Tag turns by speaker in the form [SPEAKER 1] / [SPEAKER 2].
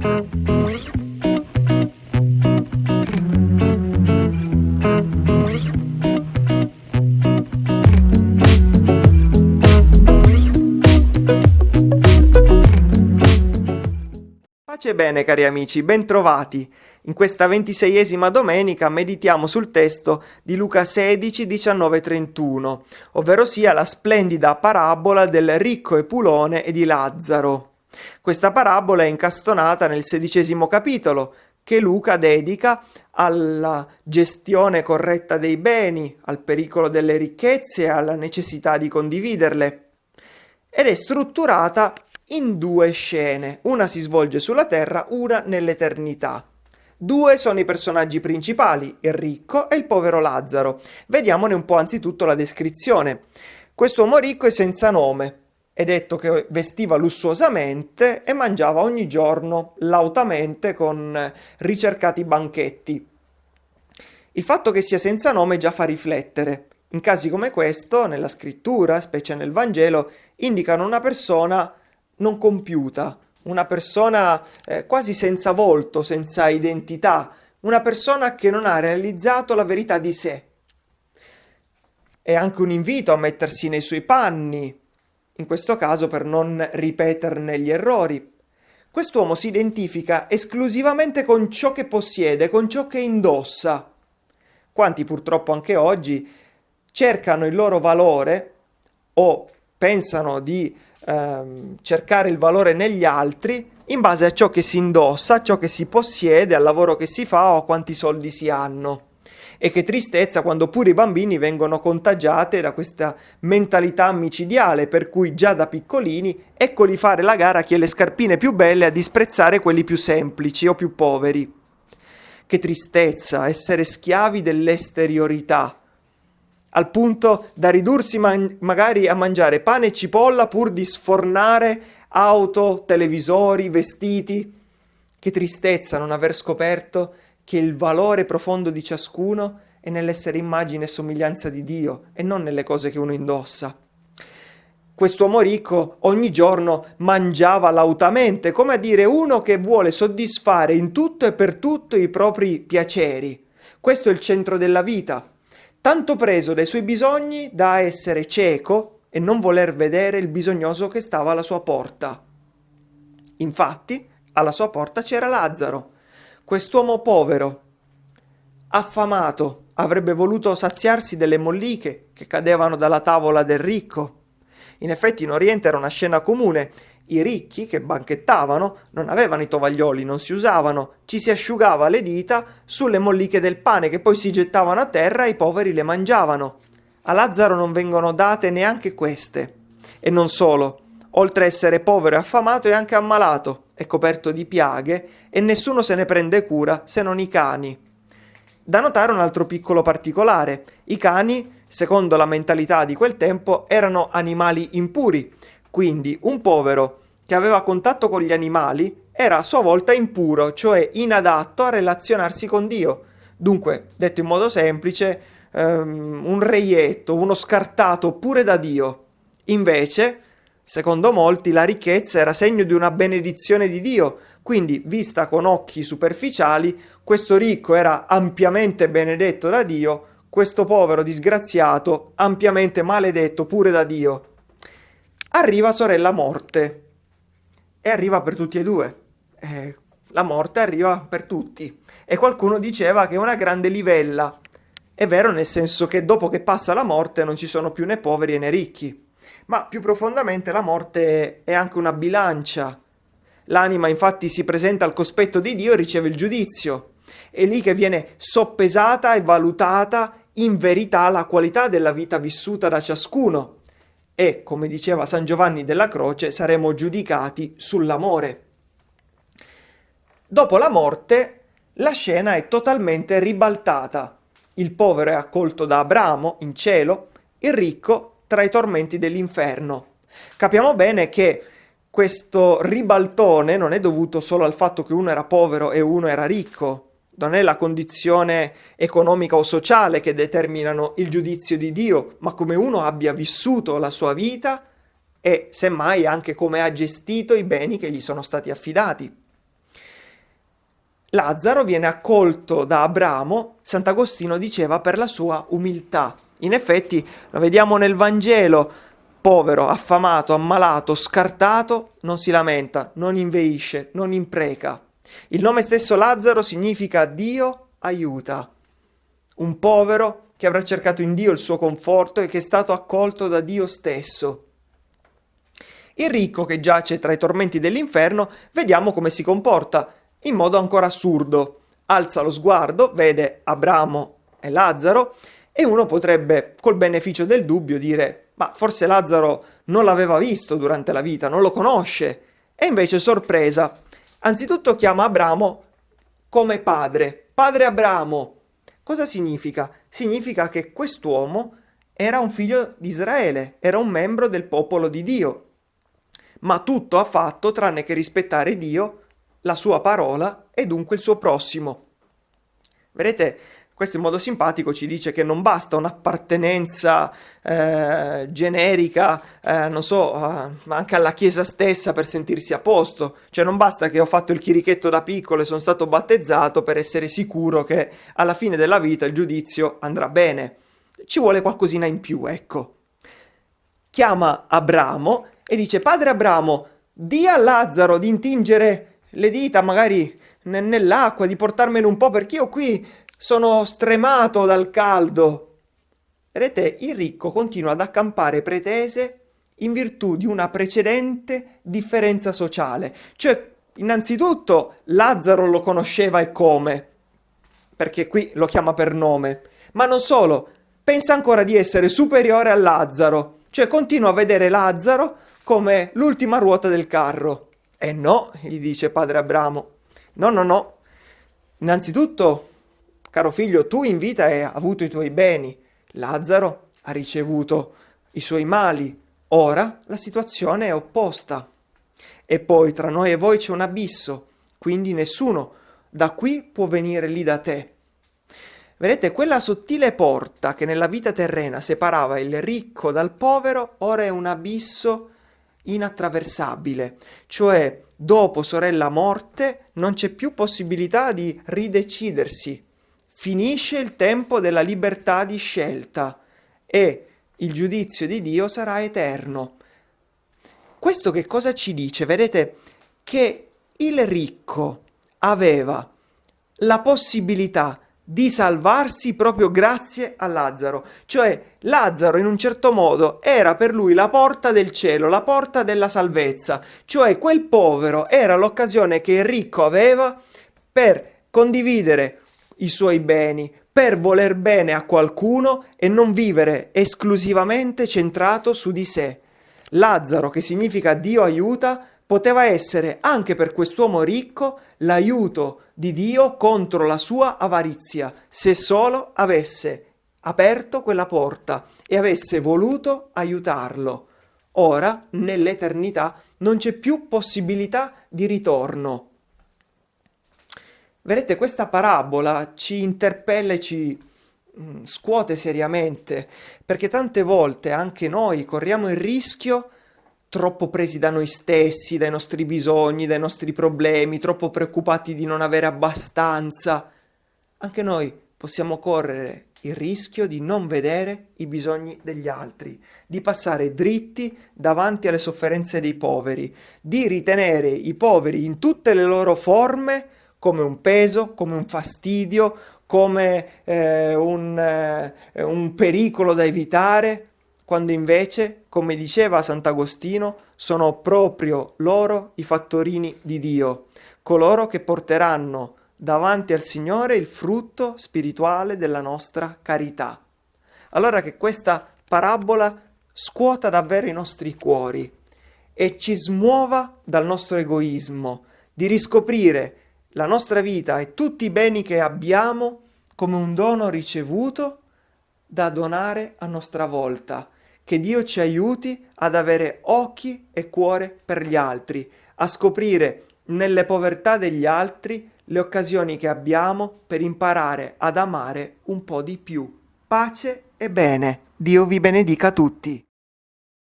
[SPEAKER 1] Pace bene cari amici, bentrovati! In questa ventiseiesima domenica meditiamo sul testo di Luca 16, 19 31, ovvero sia la splendida parabola del ricco Epulone e di Lazzaro. Questa parabola è incastonata nel sedicesimo capitolo, che Luca dedica alla gestione corretta dei beni, al pericolo delle ricchezze e alla necessità di condividerle. Ed è strutturata in due scene, una si svolge sulla Terra, una nell'eternità. Due sono i personaggi principali, il ricco e il povero Lazzaro. Vediamone un po' anzitutto la descrizione. Quest'uomo ricco è senza nome, è detto che vestiva lussuosamente e mangiava ogni giorno lautamente con ricercati banchetti. Il fatto che sia senza nome già fa riflettere. In casi come questo, nella scrittura, specie nel Vangelo, indicano una persona non compiuta, una persona eh, quasi senza volto, senza identità, una persona che non ha realizzato la verità di sé. È anche un invito a mettersi nei suoi panni, in questo caso per non ripeterne gli errori. Quest'uomo si identifica esclusivamente con ciò che possiede, con ciò che indossa. Quanti purtroppo anche oggi cercano il loro valore o pensano di ehm, cercare il valore negli altri in base a ciò che si indossa, a ciò che si possiede, al lavoro che si fa o a quanti soldi si hanno. E che tristezza quando pure i bambini vengono contagiati da questa mentalità micidiale, per cui già da piccolini eccoli fare la gara a chi ha le scarpine più belle a disprezzare quelli più semplici o più poveri. Che tristezza essere schiavi dell'esteriorità al punto da ridursi man magari a mangiare pane e cipolla pur di sfornare auto, televisori, vestiti. Che tristezza non aver scoperto che il valore profondo di ciascuno è nell'essere immagine e somiglianza di Dio e non nelle cose che uno indossa. Quest'uomo ricco ogni giorno mangiava lautamente, come a dire uno che vuole soddisfare in tutto e per tutto i propri piaceri. Questo è il centro della vita, tanto preso dai suoi bisogni da essere cieco e non voler vedere il bisognoso che stava alla sua porta. Infatti, alla sua porta c'era Lazzaro, quest'uomo povero, affamato, avrebbe voluto saziarsi delle molliche che cadevano dalla tavola del ricco. In effetti in Oriente era una scena comune i ricchi, che banchettavano, non avevano i tovaglioli, non si usavano, ci si asciugava le dita sulle molliche del pane che poi si gettavano a terra e i poveri le mangiavano. A Lazzaro non vengono date neanche queste. E non solo, oltre a essere povero e affamato è anche ammalato, è coperto di piaghe e nessuno se ne prende cura se non i cani. Da notare un altro piccolo particolare. I cani, secondo la mentalità di quel tempo, erano animali impuri, quindi un povero che aveva contatto con gli animali era a sua volta impuro, cioè inadatto a relazionarsi con Dio. Dunque, detto in modo semplice, um, un reietto, uno scartato pure da Dio. Invece, secondo molti, la ricchezza era segno di una benedizione di Dio, quindi, vista con occhi superficiali, questo ricco era ampiamente benedetto da Dio, questo povero disgraziato ampiamente maledetto pure da Dio. Arriva sorella morte e arriva per tutti e due. Eh, la morte arriva per tutti. E qualcuno diceva che è una grande livella. È vero nel senso che dopo che passa la morte non ci sono più né poveri né ricchi. Ma più profondamente la morte è anche una bilancia. L'anima infatti si presenta al cospetto di Dio e riceve il giudizio. È lì che viene soppesata e valutata in verità la qualità della vita vissuta da ciascuno e, come diceva San Giovanni della Croce, saremo giudicati sull'amore. Dopo la morte, la scena è totalmente ribaltata. Il povero è accolto da Abramo in cielo, il ricco tra i tormenti dell'inferno. Capiamo bene che questo ribaltone non è dovuto solo al fatto che uno era povero e uno era ricco, non è la condizione economica o sociale che determinano il giudizio di Dio, ma come uno abbia vissuto la sua vita e semmai anche come ha gestito i beni che gli sono stati affidati. Lazzaro viene accolto da Abramo, Sant'Agostino diceva, per la sua umiltà. In effetti, lo vediamo nel Vangelo, povero, affamato, ammalato, scartato, non si lamenta, non inveisce, non impreca. Il nome stesso Lazzaro significa Dio aiuta. Un povero che avrà cercato in Dio il suo conforto e che è stato accolto da Dio stesso. Il ricco che giace tra i tormenti dell'inferno, vediamo come si comporta, in modo ancora assurdo. Alza lo sguardo, vede Abramo e Lazzaro, e uno potrebbe, col beneficio del dubbio, dire ma forse Lazzaro non l'aveva visto durante la vita, non lo conosce. E invece sorpresa. Anzitutto chiama Abramo come padre. Padre Abramo. Cosa significa? Significa che quest'uomo era un figlio di Israele, era un membro del popolo di Dio. Ma tutto ha fatto tranne che rispettare Dio, la sua parola e dunque il suo prossimo. Vedete, questo in modo simpatico ci dice che non basta un'appartenenza eh, generica, eh, non so, eh, anche alla Chiesa stessa per sentirsi a posto. Cioè non basta che ho fatto il chirichetto da piccolo e sono stato battezzato per essere sicuro che alla fine della vita il giudizio andrà bene. Ci vuole qualcosina in più, ecco. Chiama Abramo e dice, padre Abramo, di a Lazzaro di intingere le dita magari nell'acqua, di portarmene un po' perché io qui sono stremato dal caldo. Vedete, il ricco continua ad accampare pretese in virtù di una precedente differenza sociale. Cioè, innanzitutto, Lazzaro lo conosceva e come, perché qui lo chiama per nome. Ma non solo, pensa ancora di essere superiore a Lazzaro. Cioè, continua a vedere Lazzaro come l'ultima ruota del carro. E no, gli dice padre Abramo. No, no, no. Innanzitutto Caro figlio, tu in vita hai avuto i tuoi beni, Lazzaro ha ricevuto i suoi mali, ora la situazione è opposta. E poi tra noi e voi c'è un abisso, quindi nessuno da qui può venire lì da te. Vedete, quella sottile porta che nella vita terrena separava il ricco dal povero, ora è un abisso inattraversabile, cioè dopo sorella morte non c'è più possibilità di ridecidersi finisce il tempo della libertà di scelta e il giudizio di Dio sarà eterno. Questo che cosa ci dice? Vedete che il ricco aveva la possibilità di salvarsi proprio grazie a Lazzaro. Cioè Lazzaro in un certo modo era per lui la porta del cielo, la porta della salvezza. Cioè quel povero era l'occasione che il ricco aveva per condividere i suoi beni, per voler bene a qualcuno e non vivere esclusivamente centrato su di sé. Lazzaro, che significa Dio aiuta, poteva essere anche per quest'uomo ricco l'aiuto di Dio contro la sua avarizia, se solo avesse aperto quella porta e avesse voluto aiutarlo. Ora, nell'eternità, non c'è più possibilità di ritorno. Vedete, questa parabola ci interpella e ci mm, scuote seriamente, perché tante volte anche noi corriamo il rischio, troppo presi da noi stessi, dai nostri bisogni, dai nostri problemi, troppo preoccupati di non avere abbastanza. Anche noi possiamo correre il rischio di non vedere i bisogni degli altri, di passare dritti davanti alle sofferenze dei poveri, di ritenere i poveri in tutte le loro forme come un peso, come un fastidio, come eh, un, eh, un pericolo da evitare, quando invece, come diceva Sant'Agostino, sono proprio loro i fattorini di Dio, coloro che porteranno davanti al Signore il frutto spirituale della nostra carità. Allora che questa parabola scuota davvero i nostri cuori e ci smuova dal nostro egoismo, di riscoprire la nostra vita e tutti i beni che abbiamo come un dono ricevuto da donare a nostra volta. Che Dio ci aiuti ad avere occhi e cuore per gli altri, a scoprire nelle povertà degli altri le occasioni che abbiamo per imparare ad amare un po' di più. Pace e bene. Dio vi benedica tutti.